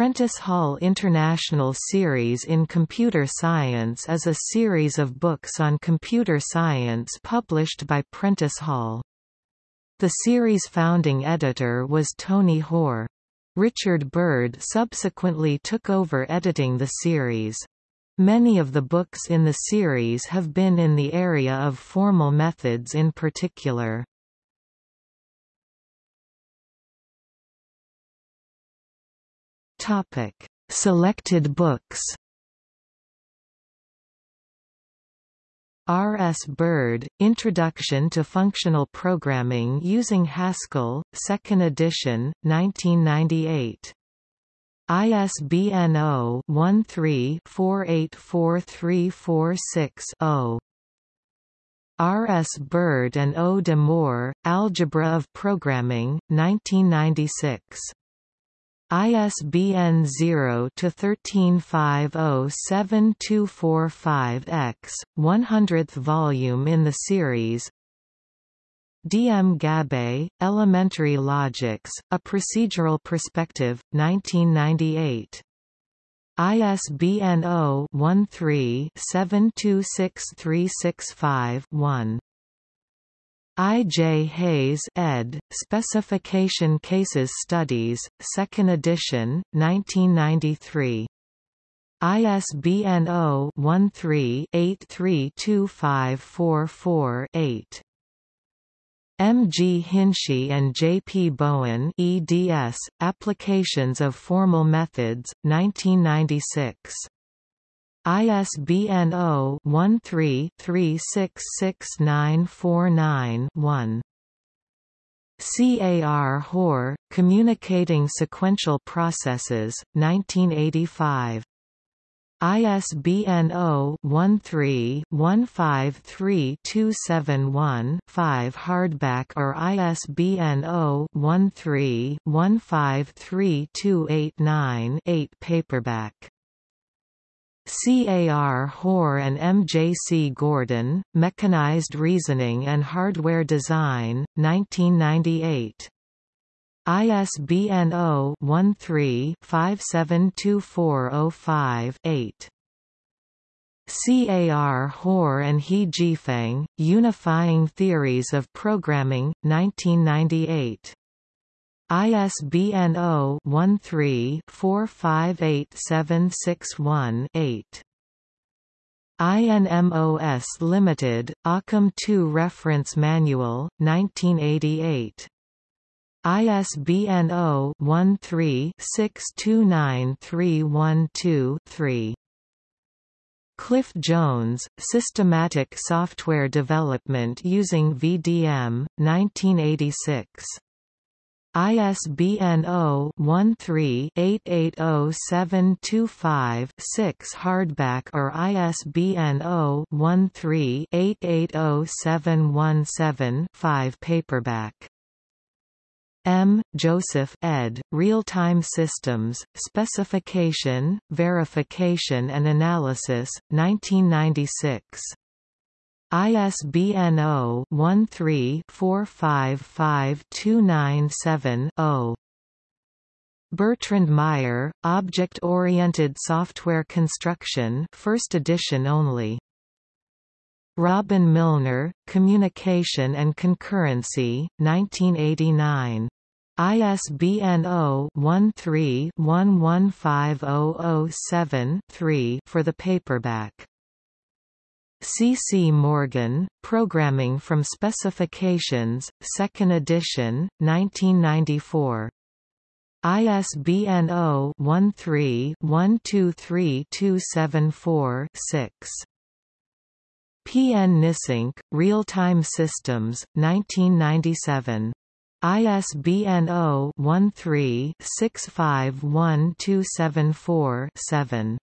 Prentice Hall International Series in Computer Science is a series of books on computer science published by Prentice Hall. The series' founding editor was Tony Hoare. Richard Bird subsequently took over editing the series. Many of the books in the series have been in the area of formal methods in particular. Topic: Selected books. R. S. Bird, Introduction to Functional Programming Using Haskell, 2nd edition, 1998. ISBN 0-13-484346-0. R. S. Bird and O. de Moor, Algebra of Programming, 1996. ISBN 0-13507245-X, 100th volume in the series D. M. Gabbay, Elementary Logics, A Procedural Perspective, 1998. ISBN 0-13-726365-1. I. J. Hayes ed., Specification Cases Studies, 2nd edition, 1993. ISBN 0-13-832544-8. M. G. Hinchey and J. P. Bowen eds, Applications of Formal Methods, 1996. ISBN 0-13-366949-1. CAR Hoare, Communicating Sequential Processes, 1985. ISBN 0-13-153271-5 hardback or ISBN 0-13-153289-8 paperback. CAR Hoare and MJC Gordon, Mechanized Reasoning and Hardware Design, 1998. ISBN 0-13-572405-8. CAR Hoare and He Jifeng, Unifying Theories of Programming, 1998. ISBN 0-13-458761-8. INMOS Limited, Occam 2 Reference Manual, 1988. ISBN 0-13-629312-3. Cliff Jones, Systematic Software Development Using VDM, 1986. ISBN 0-13-880725-6 hardback or ISBN 0-13-880717-5 paperback. M. Joseph ed., Real-Time Systems, Specification, Verification and Analysis, 1996. ISBN 0-13-455297-0. Bertrand Meyer, Object-Oriented Software Construction 1st edition only. Robin Milner, Communication and Concurrency, 1989. ISBN 0-13-115007-3 for the paperback. C. C. Morgan, Programming from Specifications, 2nd edition, 1994. ISBN 0-13-123274-6. P. N. Nissanke, Real-Time Systems, 1997. ISBN 0-13-651274-7.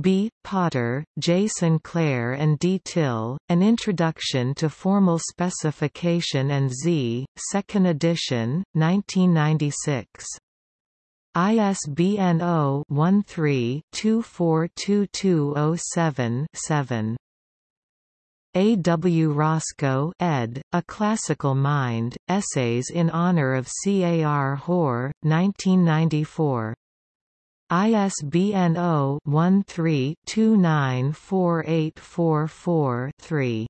B. Potter, J. Sinclair and D. Till, An Introduction to Formal Specification and Z, 2nd edition, 1996. ISBN 0-13-242207-7. A. W. Roscoe ed., A Classical Mind, Essays in Honor of C. A. R. Hoare, 1994. ISBN 0-13-294844-3.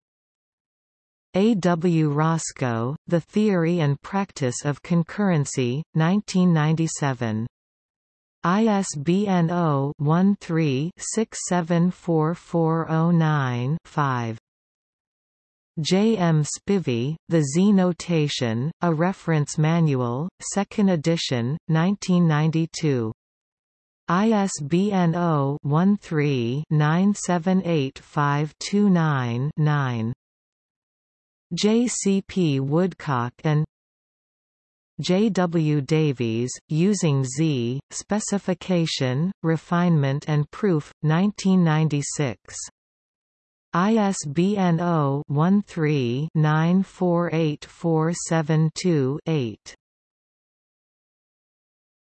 A. W. Roscoe, The Theory and Practice of Concurrency, 1997. ISBN 0-13-674409-5. J. M. Spivey, The Z Notation, A Reference Manual, 2nd edition, 1992. ISBN 0-13-978529-9. J. C. P. Woodcock and J. W. Davies, Using Z, Specification, Refinement and Proof, 1996. ISBN 0-13-948472-8.